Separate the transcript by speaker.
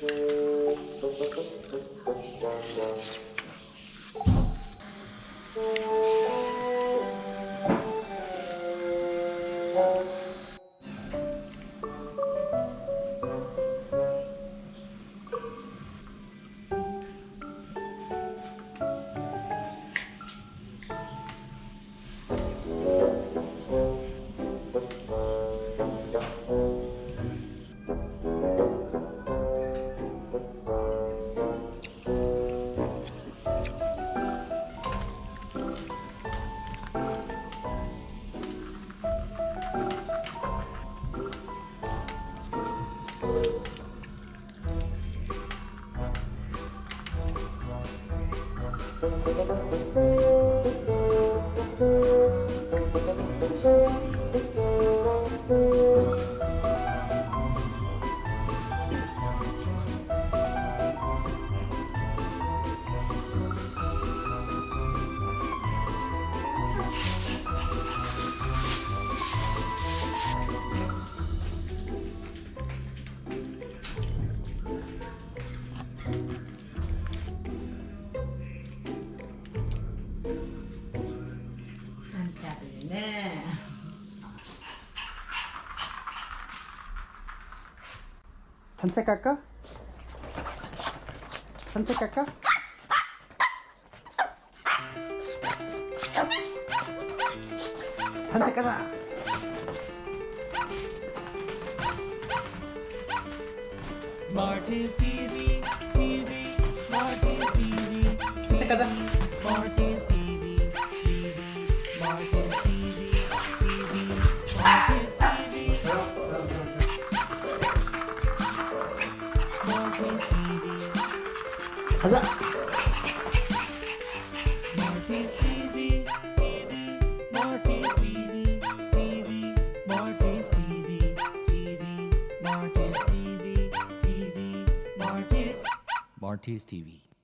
Speaker 1: Thank you. Música 네.
Speaker 2: 산책 갈까? 산책 갈까? 산책 가자.
Speaker 3: Marty's TV, TV, Marty's TV,
Speaker 2: 산책 가자.
Speaker 3: TV, TV, Martis TV.